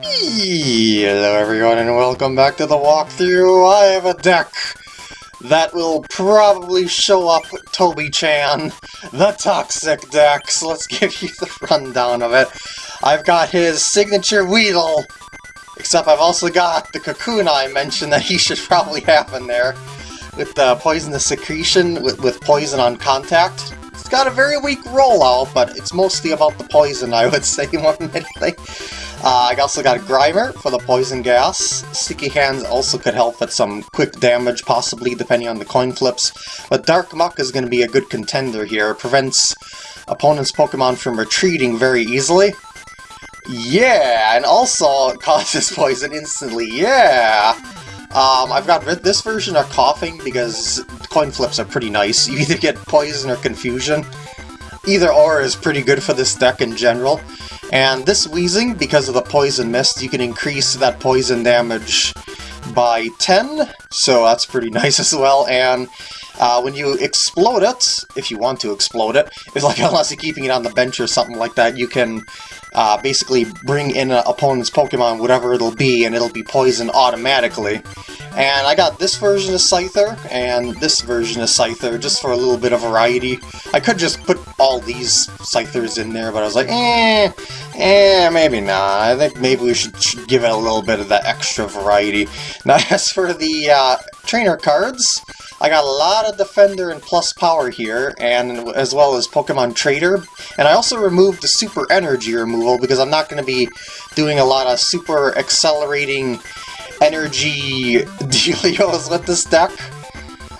Hello everyone and welcome back to the walkthrough. I have a deck that will probably show up Toby-chan, the Toxic deck, so let's give you the rundown of it. I've got his signature Weedle, except I've also got the Kakuna I mentioned that he should probably have in there, with the Poisonous Secretion, with, with Poison on Contact. It's got a very weak rollout, but it's mostly about the poison, I would say, more than anything. Uh, I also got Grimer for the poison gas. Sticky Hands also could help with some quick damage, possibly, depending on the coin flips. But Dark Muk is going to be a good contender here. It prevents opponent's Pokemon from retreating very easily. Yeah, and also causes poison instantly, yeah! Um, I've got this version of Koffing because coin flips are pretty nice. You either get Poison or Confusion. Either or is pretty good for this deck in general. And this Wheezing, because of the Poison Mist, you can increase that poison damage by 10, so that's pretty nice as well. And uh, when you explode it, if you want to explode it, it's like unless you're keeping it on the bench or something like that, you can uh, basically bring in an opponent's Pokemon, whatever it'll be, and it'll be poisoned automatically. And I got this version of Scyther, and this version of Scyther, just for a little bit of variety. I could just put all these Scythers in there, but I was like, eh, eh, maybe not. I think maybe we should, should give it a little bit of that extra variety. Now, as for the uh, trainer cards, I got a lot of Defender and Plus Power here, and as well as Pokemon Trader. And I also removed the Super Energy removal because I'm not going to be doing a lot of super accelerating energy dealios with this deck.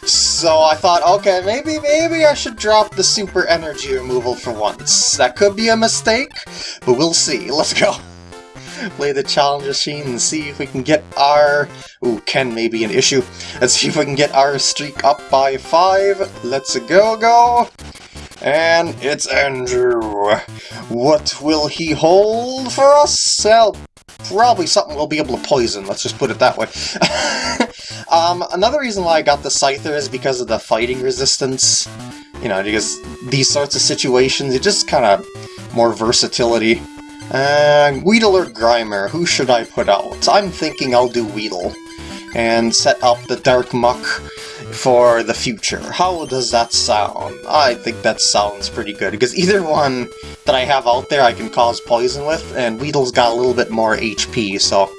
So I thought, okay, maybe, maybe I should drop the super energy removal for once. That could be a mistake, but we'll see. Let's go. Play the challenge machine and see if we can get our... Ooh, Ken may be an issue. Let's see if we can get our streak up by five. Let's go, go. And it's Andrew. What will he hold for us? Well, probably something we'll be able to poison, let's just put it that way. um, another reason why I got the Scyther is because of the fighting resistance. You know, because these sorts of situations, it just kind of more versatility. Uh, Weedle or Grimer, who should I put out? I'm thinking I'll do Weedle, and set up the Dark Muk for the future. How does that sound? I think that sounds pretty good, because either one that I have out there I can cause poison with, and Weedle's got a little bit more HP, so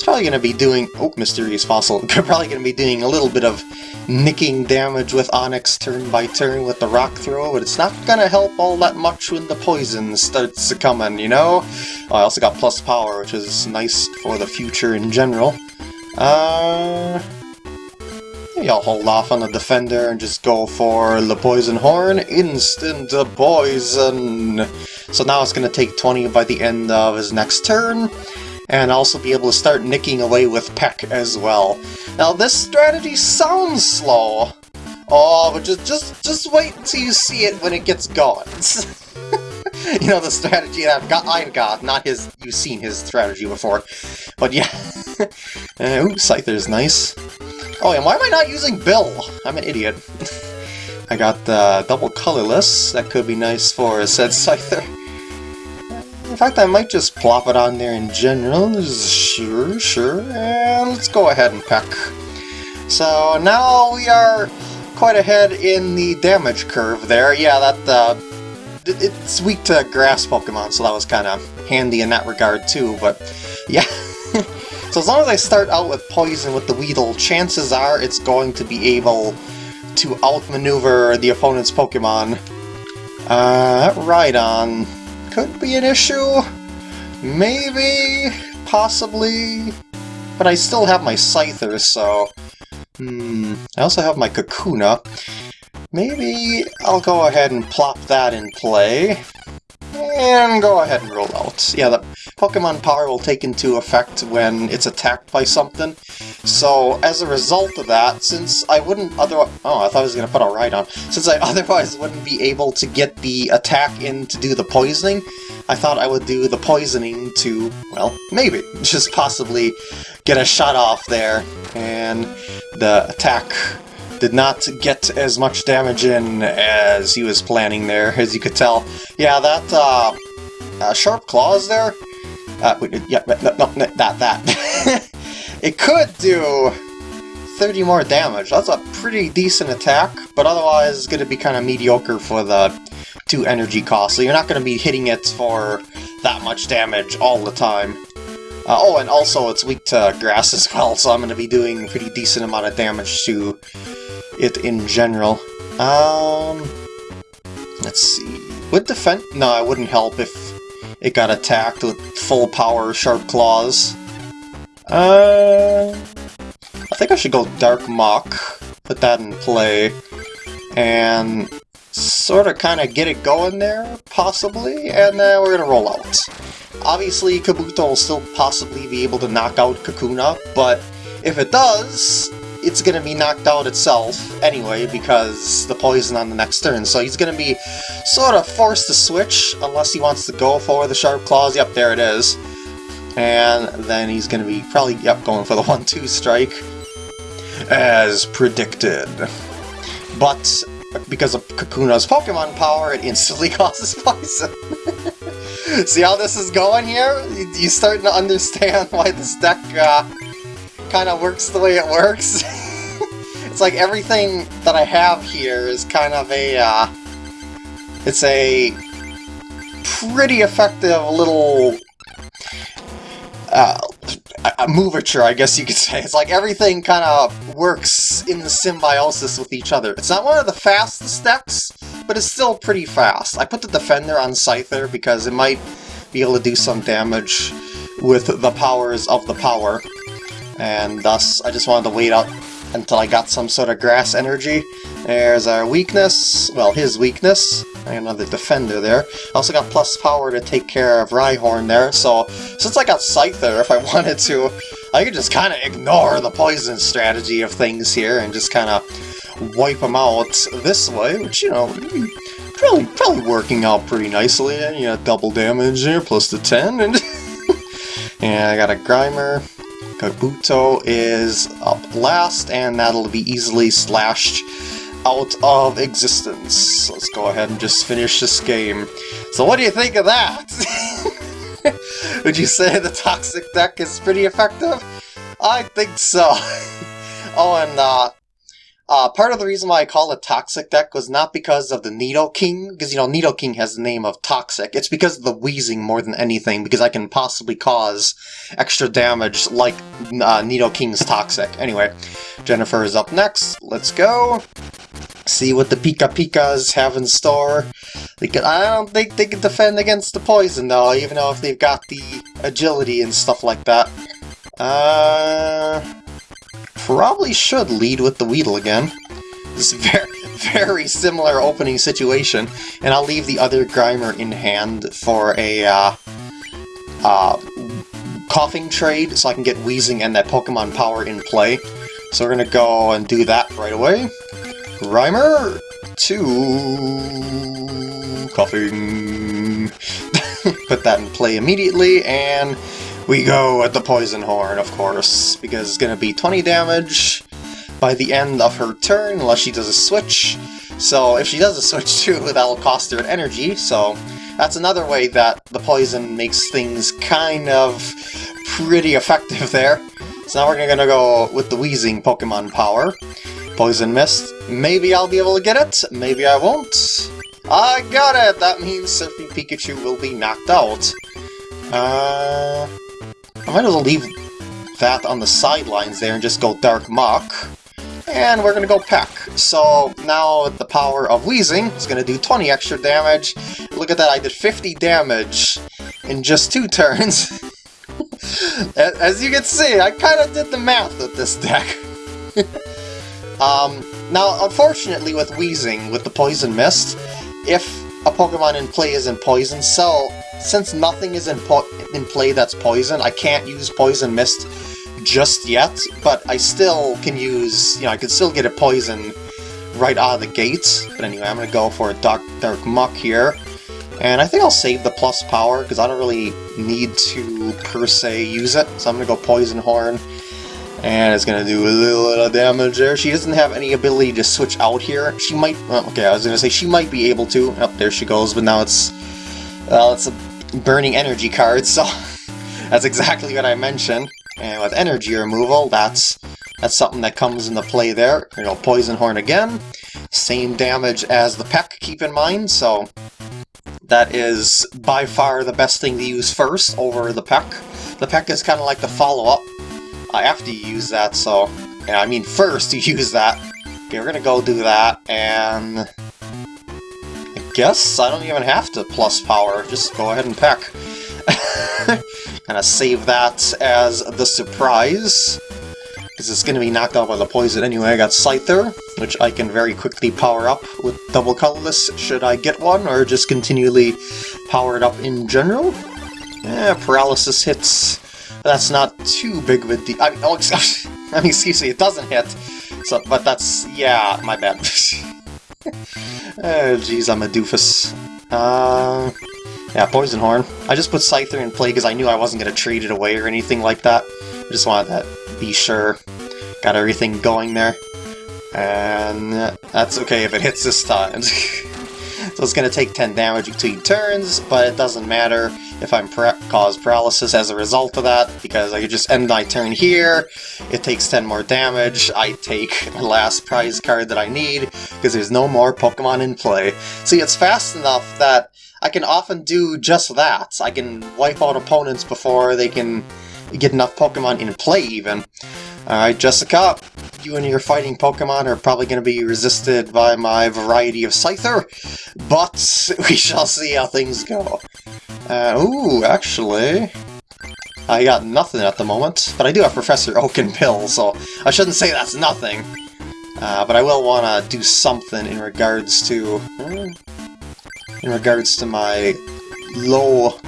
it's probably going to be doing... Oh, Mysterious Fossil. They're probably going to be doing a little bit of nicking damage with Onix turn by turn with the Rock Throw, but it's not going to help all that much when the poison starts coming, you know? Oh, I also got plus power, which is nice for the future in general. Uh... Maybe I'll hold off on the defender and just go for the poison horn. Instant poison! So now it's going to take 20 by the end of his next turn, and also be able to start nicking away with Peck as well. Now this strategy sounds slow. Oh, but just just just wait until you see it when it gets going. you know the strategy that I've got I've got, not his you've seen his strategy before. But yeah. uh, ooh, Scyther's nice. Oh, and why am I not using Bill? I'm an idiot. I got the double colorless. That could be nice for a said Scyther. In fact, I might just plop it on there in general. Sure, sure. And let's go ahead and peck. So now we are quite ahead in the damage curve there. Yeah, that uh, it's weak to grass Pokemon, so that was kind of handy in that regard too, but yeah. So as long as I start out with Poison with the Weedle, chances are it's going to be able to outmaneuver the opponent's Pokemon. Uh, Rhydon could be an issue. Maybe, possibly, but I still have my Scyther, so... Hmm, I also have my Kakuna. Maybe I'll go ahead and plop that in play. And go ahead and roll out. Yeah, the Pokemon power will take into effect when it's attacked by something. So, as a result of that, since I wouldn't otherwise... Oh, I thought I was going to put a Rhydon. Since I otherwise wouldn't be able to get the attack in to do the poisoning, I thought I would do the poisoning to, well, maybe, just possibly get a shot off there, and the attack did not get as much damage in as he was planning there, as you could tell. Yeah, that uh, uh, Sharp Claws there, Uh, yeah, no, no, no, that, that. it could do 30 more damage. That's a pretty decent attack, but otherwise it's going to be kind of mediocre for the two energy costs, so you're not going to be hitting it for that much damage all the time. Uh, oh, and also it's weak to grass as well, so I'm going to be doing a pretty decent amount of damage to it in general. Um, let's see. Would defend? No, it wouldn't help if it got attacked with full power Sharp Claws. Uh, I think I should go Dark Muk, put that in play, and sort of kind of get it going there, possibly, and then we're going to roll out. Obviously, Kabuto will still possibly be able to knock out Kakuna, but if it does, it's going to be knocked out itself anyway because the poison on the next turn. So he's going to be sort of forced to switch unless he wants to go for the Sharp Claws. Yep, there it is. And then he's going to be probably, yep, going for the 1-2 strike as predicted. But because of Kakuna's Pokemon power, it instantly causes poison. See how this is going here? You're starting to understand why this deck uh, kind of works the way it works. it's like everything that I have here is kind of a, uh, it's a pretty effective little uh, a I guess you could say. It's like everything kind of works in the symbiosis with each other. It's not one of the fastest decks, but it's still pretty fast. I put the Defender on Scyther because it might be able to do some damage with the powers of the power and thus I just wanted to wait out until I got some sort of grass energy. There's our weakness, well his weakness, another defender there. I also got plus power to take care of Rhyhorn there, so since I got Scyther, if I wanted to, I could just kind of ignore the poison strategy of things here and just kind of wipe them out this way, which, you know, hmm, probably probably working out pretty nicely. And you got double damage here, plus the 10, and, and I got a Grimer, Kabuto is up last, and that'll be easily slashed out of existence. Let's go ahead and just finish this game. So what do you think of that? Would you say the Toxic deck is pretty effective? I think so. oh, and uh, uh, part of the reason why I call it Toxic Deck was not because of the Needle Nidoking, because, you know, Needle Nidoking has the name of Toxic. It's because of the Wheezing more than anything, because I can possibly cause extra damage like uh, Nidoking's Toxic. Anyway, Jennifer is up next. Let's go. See what the Pika Pikas have in store. They can, I don't think they can defend against the poison, though, even though if they've got the agility and stuff like that. Uh probably should lead with the Weedle again. This very, very similar opening situation, and I'll leave the other Grimer in hand for a uh, uh, Koffing trade so I can get Wheezing and that Pokemon power in play. So we're gonna go and do that right away. Grimer to Koffing. Put that in play immediately, and we go at the Poison Horn, of course, because it's to be 20 damage by the end of her turn, unless she does a switch. So if she does a switch too, that'll cost her an energy, so that's another way that the poison makes things kind of pretty effective there. So now we're to go with the Wheezing Pokemon power. Poison Mist. Maybe I'll be able to get it, maybe I won't. I got it! That means Surfing Pikachu will be knocked out. Uh, I might as well leave that on the sidelines there and just go Dark Muk. And we're to go Peck. So now the power of Wheezing is to do 20 extra damage. Look at that, I did 50 damage in just two turns. As you can see, I kind of did the math with this deck. um, now, unfortunately with Wheezing, with the Poison Mist, if a Pokemon in play is in Poison Cell, since nothing is in, in play that's poison, I can't use Poison Mist just yet, but I still can use, you know, I can still get a poison right out of the gates. But anyway, I'm going to go for a Dark, Dark Muk here. And I think I'll save the plus power, because I don't really need to, per se, use it. So I'm going to go Poison Horn. And it's going to do a little, little damage there. She doesn't have any ability to switch out here. She might... Well, okay, I was going to say she might be able to. Oh, there she goes, but now it's... Well, it's a burning energy cards, so That's exactly what I mentioned. And with energy removal, that's that's something that comes into play there. You know, Poison Horn again. Same damage as the Peck, keep in mind, so that is by far the best thing to use first over the Peck. The Peck is kind of like the follow-up uh, after you use that, so... Yeah, I mean first you use that. Okay, we're gonna go do that, and... Guess I don't even have to plus power, just go ahead and Peck. of save that as the surprise because it's to be knocked out by the poison anyway. I got Scyther, which I can very quickly power up with double colorless should I get one, or just continually power it up in general. Yeah, paralysis hits. That's not too big of a deal. I mean, oh, excuse me, it doesn't hit. So, but that's, yeah, my bad. oh, jeez, I'm a doofus. Uh, yeah, Poison Horn. I just put Scyther in play because I knew I wasn't going to trade it away or anything like that. I just wanted that be sure. Got everything going there. And that's okay if it hits this time. so it's going to take 10 damage between turns, but it doesn't matter if I'm cause paralysis as a result of that, because I could just end my turn here, it takes 10 more damage, I take the last prize card that I need, because there's no more Pokemon in play. See, it's fast enough that I can often do just that. I can wipe out opponents before they can get enough Pokemon in play, even. Alright, Jessica, you and your fighting Pokemon are probably going to be resisted by my variety of Scyther, but we shall see how things go. Uh, ooh, actually... I got nothing at the moment, but I do have Professor Oak and Bill, so I shouldn't say that's nothing. Uh, but I will want to do something in regards to... Hmm, in regards to my low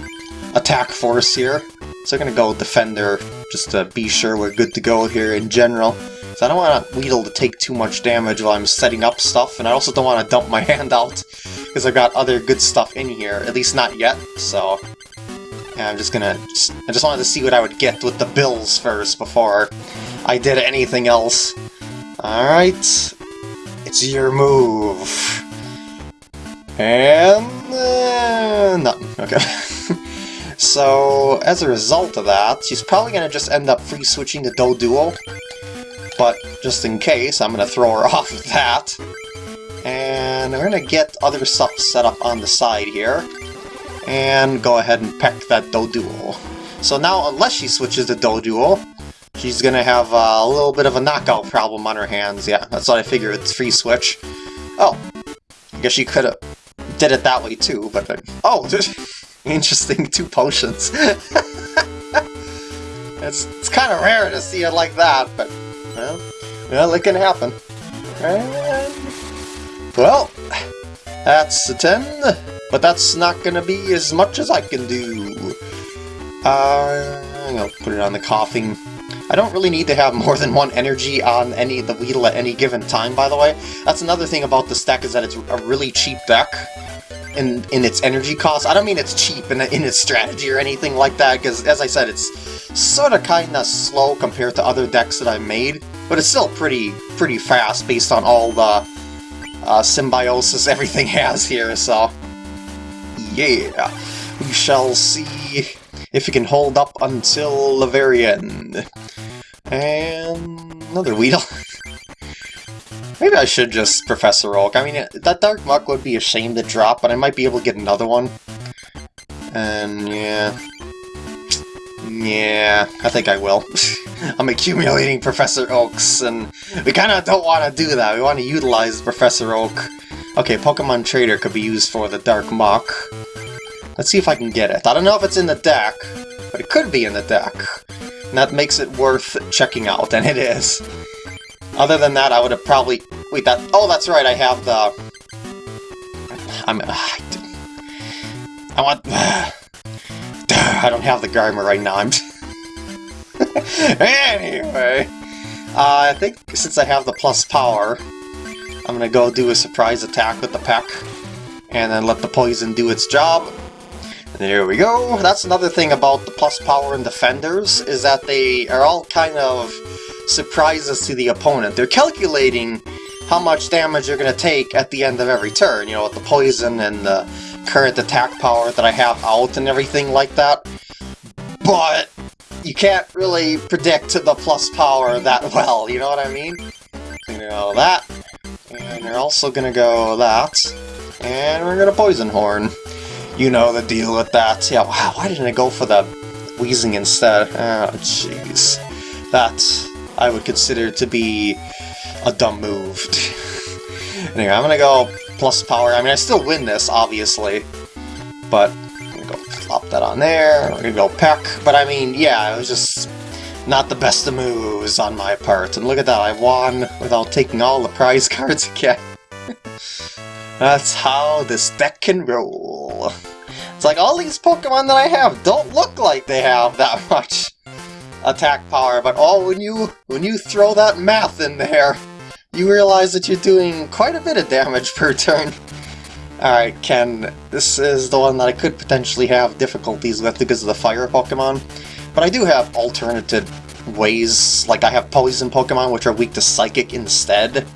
attack force here. So I'm gonna go Defender, just to be sure we're good to go here in general. So I don't want Weedle to take too much damage while I'm setting up stuff, and I also don't want to dump my hand out, because I've got other good stuff in here, at least not yet, so... Yeah, I'm just gonna... Just, I just wanted to see what I would get with the bills first before I did anything else. Alright, it's your move. And... Uh, nothing, okay. So, as a result of that, she's probably going to just end up free-switching to Doduo. But, just in case, I'm going to throw her off of that. And we're going to get other stuff set up on the side here. And go ahead and peck that Doduo. So now, unless she switches to Doduo, she's going to have a little bit of a knockout problem on her hands. Yeah, that's what I figured, it's free switch. Oh, I guess she could have did it that way too, but... Oh, Interesting, two potions. it's it's kind of rare to see it like that, but, well, well it can happen. And, well, that's a 10, but that's not to be as much as I can do. Uh, I'm to put it on the Koffing. I don't really need to have more than one energy on any the Weedle at any given time, by the way. That's another thing about this deck, is that it's a really cheap deck in in its energy cost. I don't mean it's cheap in, in its strategy or anything like that, because as I said, it's sort of kind of slow compared to other decks that I've made, but it's still pretty pretty fast based on all the uh, symbiosis everything has here, so yeah, we shall see if it can hold up until the very end. And another Weedle. Maybe I should just Professor Oak. I mean, that Dark Muk would be a shame to drop, but I might be able to get another one. And yeah... Yeah, I think I will. I'm accumulating Professor Oaks, and we kind of don't want to do that. We want to utilize Professor Oak. Okay, Pokemon Trader could be used for the Dark Muk. Let's see if I can get it. I don't know if it's in the deck, but it could be in the deck. And that makes it worth checking out, and it is. Other than that, I would have probably... Wait, that... Oh, that's right, I have the... I'm... Uh, I want... Uh, I don't have the Grimer right now, I'm... anyway... Uh, I think since I have the plus power, I'm gonna go do a surprise attack with the Peck, and then let the poison do its job. And there we go. That's another thing about the plus power and defenders, is that they are all kind of surprises to the opponent. They're calculating how much damage you're going to take at the end of every turn, you know, with the poison and the current attack power that I have out and everything like that. But you can't really predict the plus power that well, you know what I mean? You know that, and you're also gonna go that, and we're gonna Poison Horn. You know the deal with that. Yeah, wow, why didn't I go for the Wheezing instead? Oh, jeez. That I would consider to be a dumb move. anyway, I'm gonna go plus power. I mean, I still win this, obviously, but I'm gonna go flop that on there. We're gonna go peck, but I mean, yeah, it was just not the best of moves on my part. And look at that, I won without taking all the prize cards again. That's how this deck can roll. It's like all these Pokemon that I have don't look like they have that much attack power, but oh, when you when you throw that math in there, you realize that you're doing quite a bit of damage per turn. Alright, Ken, this is the one that I could potentially have difficulties with because of the fire Pokemon, but I do have alternative ways, like I have poison Pokemon which are weak to Psychic instead.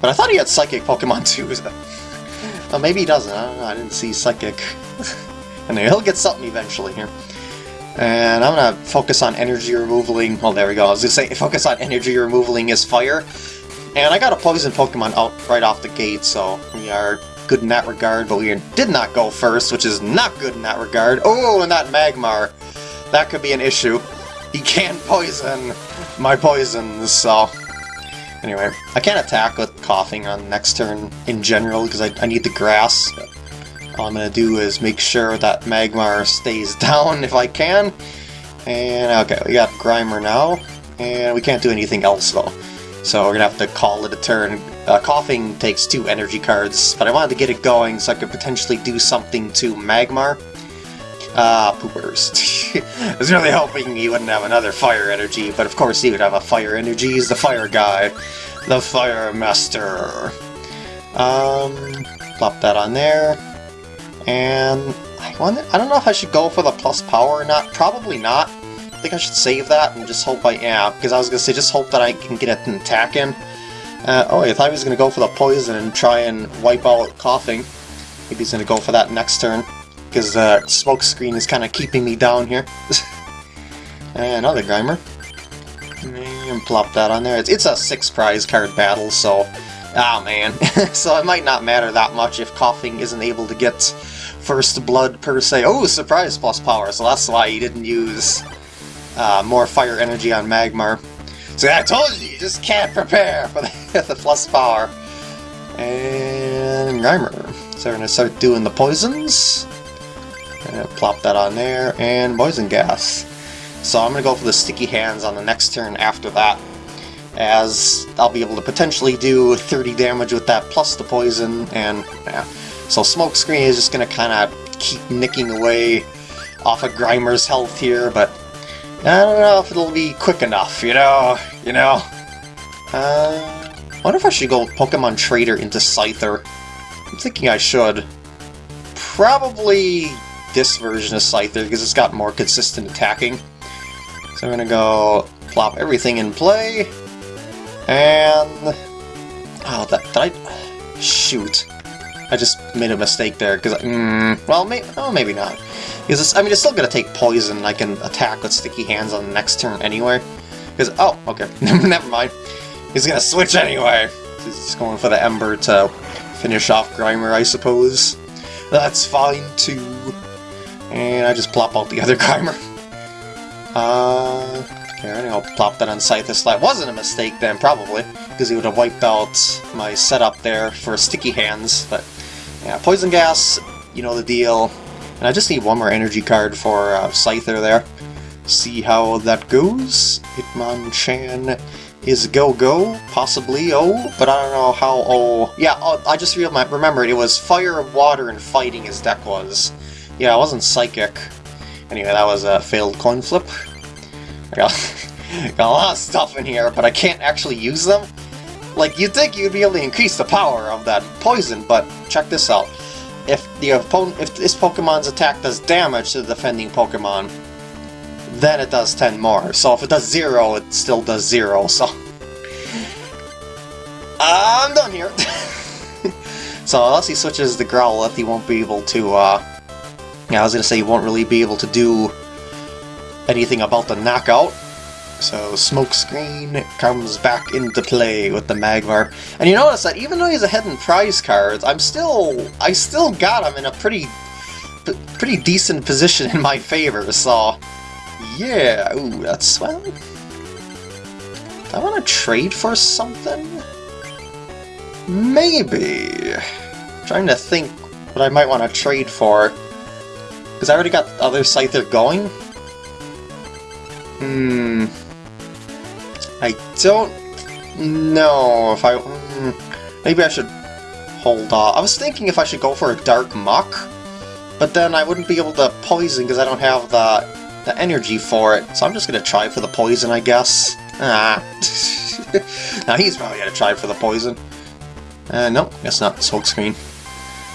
But I thought he had Psychic Pokemon too. well, maybe he doesn't, I know, I didn't see Psychic. anyway, he'll get something eventually here. And I'm gonna focus on energy removaling. Well, there we go. I was gonna say focus on energy removaling is fire. And I got a poison Pokemon out right off the gate, so we are good in that regard, but we did not go first, which is not good in that regard. Oh, and that Magmar. That could be an issue. He can poison my poisons, so... Anyway, I can't attack with Koffing on next turn in general, because I, I need the grass. All I'm to do is make sure that Magmar stays down if I can. And okay, we got Grimer now, and we can't do anything else though. So we're to have to call it a turn. Uh, Koffing takes two energy cards, but I wanted to get it going so I could potentially do something to Magmar. Ah, uh, poopers. I was really hoping he wouldn't have another fire energy, but of course he would have a fire energy. He's the fire guy. The fire master. Um, plop that on there. And I wonder, I don't know if I should go for the plus power or not. Probably not. I think I should save that and just hope I, yeah, because I was going to say just hope that I can get an attack in. Uh, oh, I thought he was going to go for the poison and try and wipe out Koffing. Maybe he's going to go for that next turn, because the uh, smoke screen is kind of keeping me down here. another Grimer. And plop that on there. It's, it's a six prize card battle, so... Ah, oh, man. so it might not matter that much if Koffing isn't able to get First Blood per se. Oh, surprise plus power, so that's why he didn't use uh, more fire energy on Magmar. So I told you, you just can't prepare for the, the plus power. And Grimer. So we're going to start doing the poisons. And plop that on there, and poison gas. So I'm going to go for the sticky hands on the next turn after that, as I'll be able to potentially do 30 damage with that plus the poison, and yeah. So Smokescreen is just going to kind of keep nicking away off of Grimer's health here, but I don't know if it'll be quick enough, you know? You know? Uh, I wonder if I should go Pokemon Trader into Scyther. I'm thinking I should. Probably this version of Scyther, because it's got more consistent attacking. So I'm gonna go plop everything in play, and... Oh, that, did I... Shoot. I just made a mistake there, because, mm, well, may, oh, maybe not. Because, I mean, it's still going to take poison, and I can attack with sticky hands on the next turn anyway. Because, oh, okay, never mind. He's going to switch anyway. He's going for the Ember to finish off Grimer, I suppose. That's fine, too. And I just plop out the other Grimer. Uh, here, I'll plop that on Scyther. That wasn't a mistake then, probably, because he would have wiped out my setup there for sticky hands, but yeah, Poison Gas, you know the deal. And I just need one more energy card for uh, Scyther there. See how that goes. Hitmonchan is go-go, possibly oh, but I don't know how oh. Yeah, oh, I just remembered it was Fire, and Water, and Fighting his deck was. Yeah, it wasn't Psychic. Anyway, that was a failed coin flip. I got, got a lot of stuff in here, but I can't actually use them. Like, you'd think you'd be able to increase the power of that poison, but check this out. If the opponent, if this Pokemon's attack does damage to the defending Pokemon, then it does 10 more. So if it does 0, it still does 0, so... I'm done here! so unless he switches the Growlithe, he won't be able to, uh... Yeah, I was gonna say he won't really be able to do anything about the knockout. So Smokescreen comes back into play with the Magmar. And you notice that even though he's ahead in prize cards, I'm still I still got him in a pretty pretty decent position in my favor, so yeah, ooh, that's swell. I want to trade for something? Maybe. I'm trying to think what I might want to trade for. Because I already got the other Scyther going. Hmm. I don't know if I... Hmm, maybe I should hold off. I was thinking if I should go for a Dark Muk, but then I wouldn't be able to poison because I don't have the, the energy for it. So I'm just going to try for the poison, I guess. Ah. now he's probably going to try for the poison. Uh, nope, guess not. Smokescreen.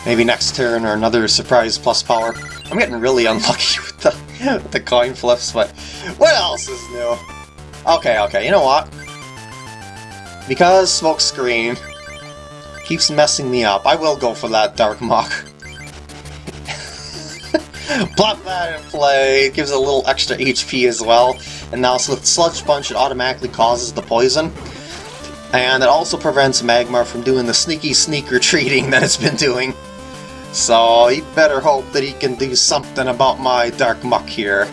Maybe next turn or another surprise plus power. I'm getting really unlucky with the, with the coin flips, but what else is new? Okay, okay, you know what? Because Smokescreen keeps messing me up, I will go for that Dark Muk. Plop that in play, it gives a little extra HP as well, and now with Sludge Punch it automatically causes the poison. And it also prevents Magmar from doing the sneaky sneak retreating that it's been doing. So he better hope that he can do something about my Dark Muk here.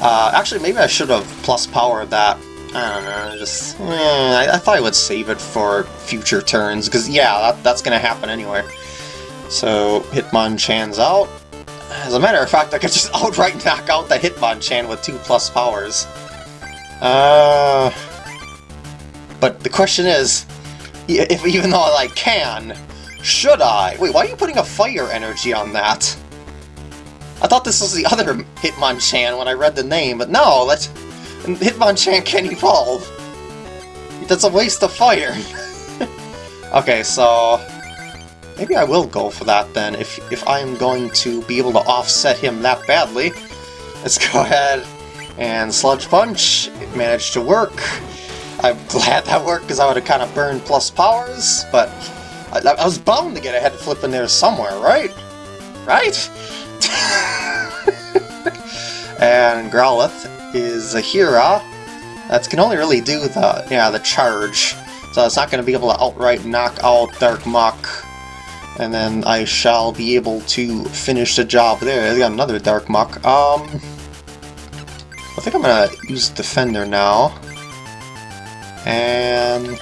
Uh, actually, maybe I should have plus powered that. I don't know, just... Eh, I, I, thought I would save it for future turns, because yeah, that, that's going to happen anyway. So, Hitmonchan's out. As a matter of fact, I could just outright knock out the Hitmonchan with two plus powers. Uh... But the question is, if even though I can, should I? Wait, why are you putting a fire energy on that? I thought this was the other Hitmonchan when I read the name, but no, that's Hitmonchan can evolve. That's a waste of fire. okay, so maybe I will go for that then, if, if I'm going to be able to offset him that badly. Let's go ahead and Sludge Punch. It managed to work. I'm glad that worked because I would have kind of burned plus powers, but I, I, was bound to get a head flip in there somewhere, right? Right? And Growlithe is a Hera that can only really do the yeah the charge, so it's not going to be able to outright knock out Dark Muk. And then I shall be able to finish the job there. I got another Dark Muk. Um, I think I'm going to use Defender now. And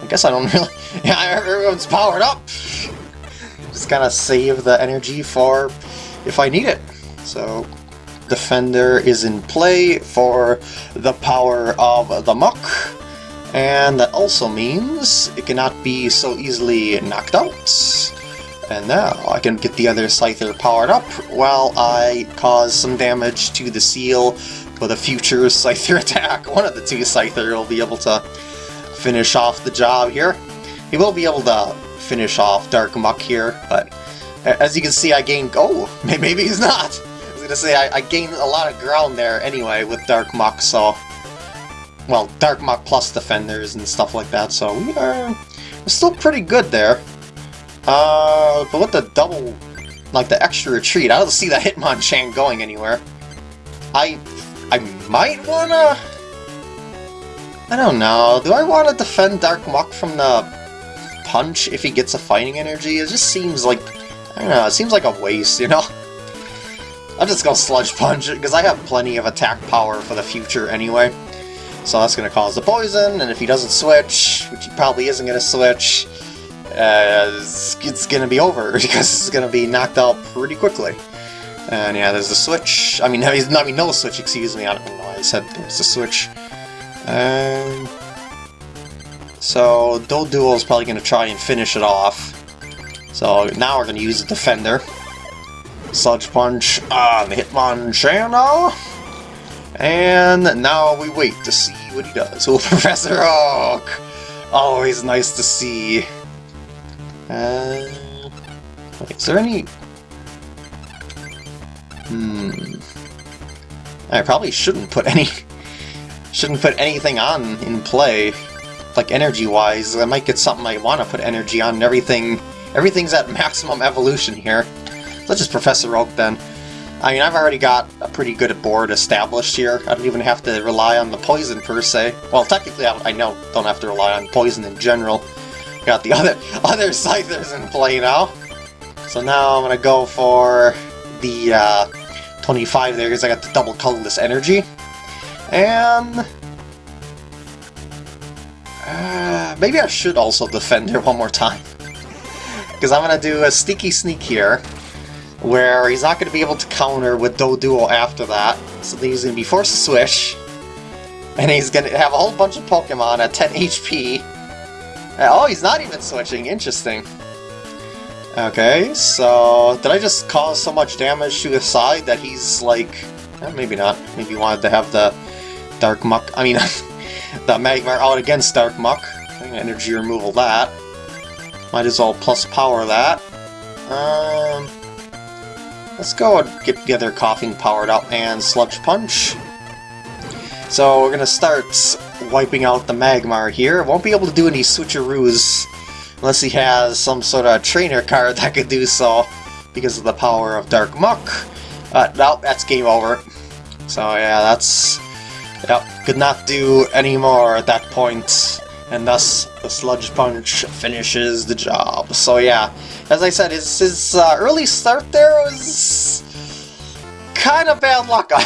I guess I don't really... Yeah, everyone's powered up! Just gotta save the energy for if I need it. So, Defender is in play for the power of the Muk, And that also means it cannot be so easily knocked out. And now I can get the other Scyther powered up while I cause some damage to the Seel with a future Scyther attack. One of the two Scyther will be able to finish off the job here. He will be able to finish off Dark Muk here, but as you can see I gained... Oh, maybe he's not! Gonna say, I, I gained a lot of ground there anyway with Dark Muk, so... Well, Dark Muk plus Defenders and stuff like that, so we are we're still pretty good there. Uh, but with the double, like the extra retreat, I don't see that Hitmonchan going anywhere. I I might wanna... I don't know, do I want to defend Dark Muk from the punch if he gets a fighting energy? It just seems like, I don't know, it seems like a waste, you know? I'm just gonna Sludge Punch it, because I have plenty of attack power for the future anyway. So that's gonna cause the poison, and if he doesn't switch, which he probably isn't gonna switch, uh, it's, gonna be over, because it's gonna be knocked out pretty quickly. And yeah, there's the switch. I mean, I mean, no switch, excuse me. I don't know why I said there's a switch. Um, so, Doduo is probably going to try and finish it off. So now we're going to use the Defender. Sludge Punch on the Hitmonchan. And now we wait to see what he does. Oh, Professor Oak! Always nice to see. Uh, is there any Hmm. I probably shouldn't put any... shouldn't put anything on in play. Like, energy-wise. I might get something I want to put energy on and everything... Everything's at maximum evolution here. Let's just Professor Oak then. I mean, I've already got a pretty good board established here. I don't even have to rely on the poison per se. Well, technically, I, I know don't have to rely on poison in general. Got the other other Scythers in play now. So now I'm gonna go for the uh, 25 there because I got the double colorless energy. And... Uh, maybe I should also defend her one more time. Because I'm going to do a sneaky sneak here, where he's not going to be able to counter with Doduo after that. So he's going to be forced to switch. And he's going to have a whole bunch of Pokemon at 10 HP. Oh, he's not even switching. Interesting. Okay, so did I just cause so much damage to his side that he's like... Eh, maybe not. Maybe he wanted to have the Dark Muk, I mean, the Magmar out against Dark Muk. Energy removal that. Might as well plus power that. Um, let's go get the other Koffing powered up and Sludge Punch. So we're gonna start wiping out the Magmar here. Won't be able to do any switcheroos unless he has some sort of trainer card that could do so because of the power of Dark Muk. Uh, no, that's game over. So yeah, that's... Yep, could not do any more at that point, and thus the Sludge Punch finishes the job. So yeah, as I said, his, his uh, early start there was kind of bad luck.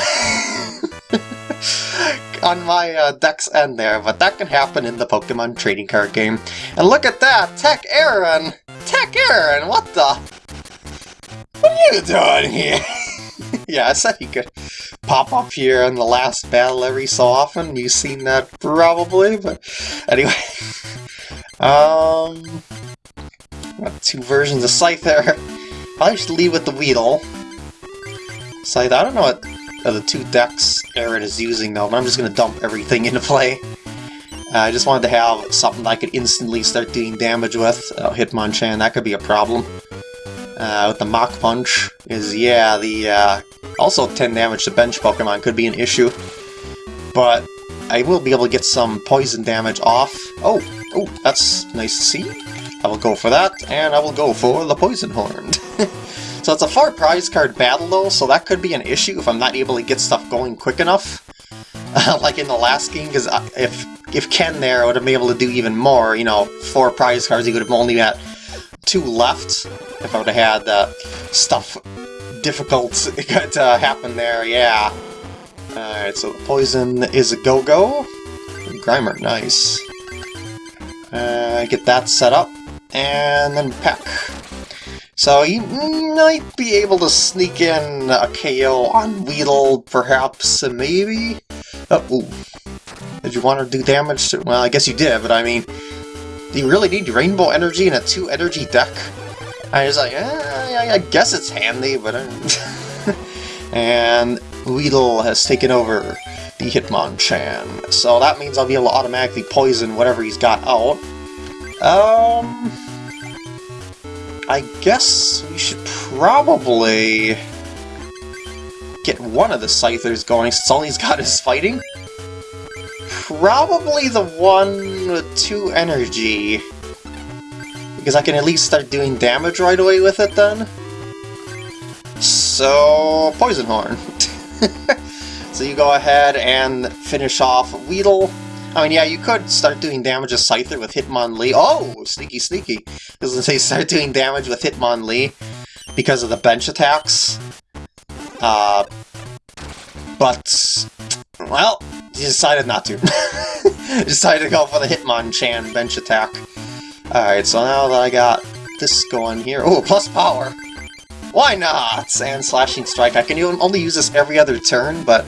on my uh, deck's end there, but that can happen in the Pokemon trading card game. And look at that! Tech Aaron! Tech Aaron, what the? What are you doing here? yeah, I said he could pop up here in the last battle every so often. You've seen that probably, but anyway. um, got two versions of Scyther. Probably should leave with the Weedle. Scyther, I don't know what of the two decks Aaron is using though, but I'm just going to dump everything into play. Uh, I just wanted to have something I could instantly start doing damage with. Uh, Hitmonchan, that could be a problem. Uh, with the Mach Punch is, yeah, the uh, also 10 damage to bench Pokemon could be an issue. But I will be able to get some poison damage off. Oh, oh, that's nice to see. I will go for that, and I will go for the Poison Horn. So it's a far prize card battle though, so that could be an issue if I'm not able to get stuff going quick enough. like in the last game, because if if Ken there I would have been able to do even more, you know, four prize cards, he would have only had two left. If I would have had uh, stuff difficult to happen there, yeah. Alright, so Poison is a go-go. Grimer, nice. Uh, get that set up, and then Peck. So you might be able to sneak in a KO on Weedle, perhaps, maybe? Oh, ooh. Did you want to do damage to... Well, I guess you did, but I mean... Do you really need Rainbow Energy in a 2-energy deck? I was like, eh, I guess it's handy, but... and Weedle has taken over the Hitmonchan. So that means I'll be able to automatically poison whatever he's got out. Um... I guess we should probably get one of the Scythers going since all he's got is fighting. Probably the one with two energy. Because I can at least start doing damage right away with it then. So, Poison Horn. so you go ahead and finish off Weedle. I mean, yeah, you could start doing damage to Scyther with Hitmonlee. Oh, sneaky, sneaky. Because they start doing damage with Hitmonlee because of the bench attacks. Uh, but, well, he decided not to. decided to go for the Hitmonchan bench attack. Alright, so now that I got this going here... Oh, plus power! Why not? And Slashing Strike. I can only use this every other turn, but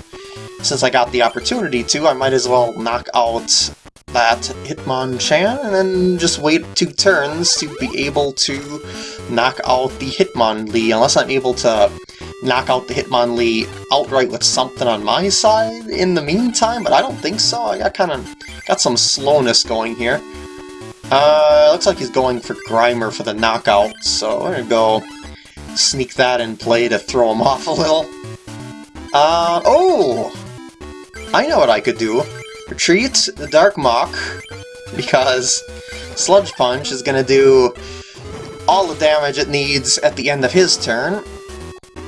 since I got the opportunity to, I might as well knock out that Hitmonchan, and then just wait two turns to be able to knock out the Hitmonlee, unless I'm able to knock out the Hitmonlee outright with something on my side in the meantime, but I don't think so. I got kind of got some slowness going here. Uh, looks like he's going for Grimer for the knockout, so I'm gonna go sneak that in play to throw him off a little. Uh, oh! I know what I could do. Retreat the Dark Muk, because Sludge Punch is to do all the damage it needs at the end of his turn.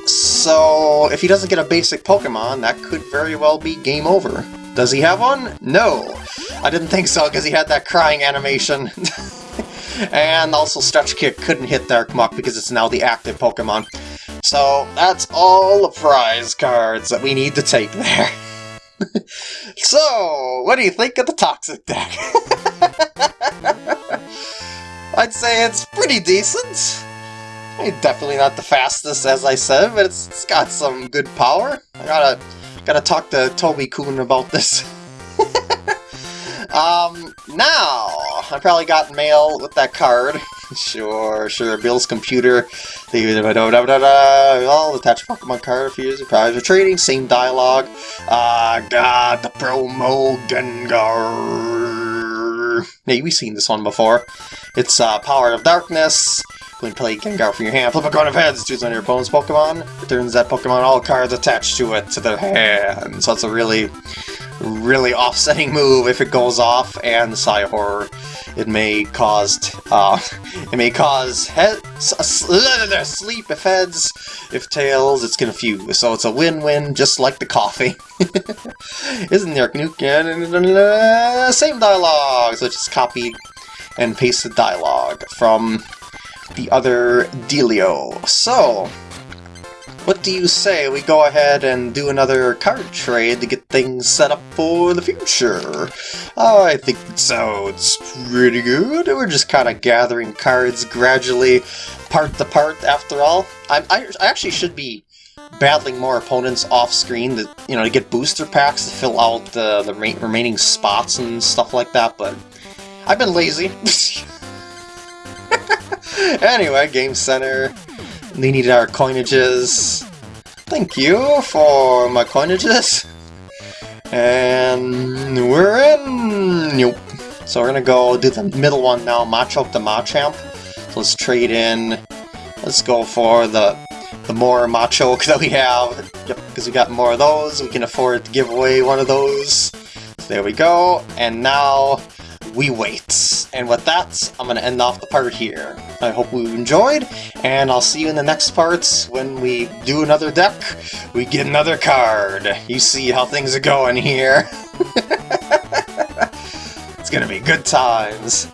So, if he doesn't get a basic Pokemon, that could very well be game over. Does he have one? No. I didn't think so, because he had that crying animation. and also Stretch Kick couldn't hit Dark Muk because it's now the active Pokemon. So, that's all the prize cards that we need to take there. so, what do you think of the Toxic deck? I'd say it's pretty decent. Definitely not the fastest, as I said, but it's, it's got some good power. I gotta gotta talk to Toby-kun about this. um, now, I probably got mail with that card. sure, sure, Bill's computer. Well, attach a Pokemon card if you prize for trading. Same dialogue. Uh, got the promo Gengar. Yeah, we've seen this one before. It's uh, Power of Darkness. When play Gengar from your hand, flip a coin of heads, choose one of your opponent's Pokemon, returns that Pokemon all cards attached to it to their hand. So it's a really, really offsetting move if it goes off, and the Psy Horror, it may cause, uh, it may cause head, sleep if heads, if tails, it's confused. So it's a win-win, just like the coffee. Isn't there Nuken? Same dialogue, so just copied and pasted dialogue from the other dealio. So, what do you say we go ahead and do another card trade to get things set up for the future? I think it sounds pretty good. We're just kind of gathering cards gradually, part to part after all. I, I, I actually should be battling more opponents off-screen to, you know, to get booster packs to fill out the, the remaining spots and stuff like that, but I've been lazy. anyway, Game Center. They needed our coinages. Thank you for my coinages. And we're in! Nope. So we're gonna go do the middle one now, Machop the Machamp. So let's trade in. Let's go for the the more Machoke that we have. Yep, because we got more of those. We can afford to give away one of those. So there we go. And now we wait. And with that, I'm going to end off the part here. I hope you enjoyed, and I'll see you in the next parts when we do another deck, we get another card. You see how things are going here. it's going to be good times.